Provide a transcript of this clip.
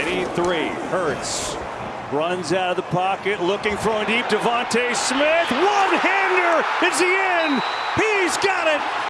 83. Hurts runs out of the pocket, looking throwing deep. DeVonta Smith, one hander. It's the end. He's got it.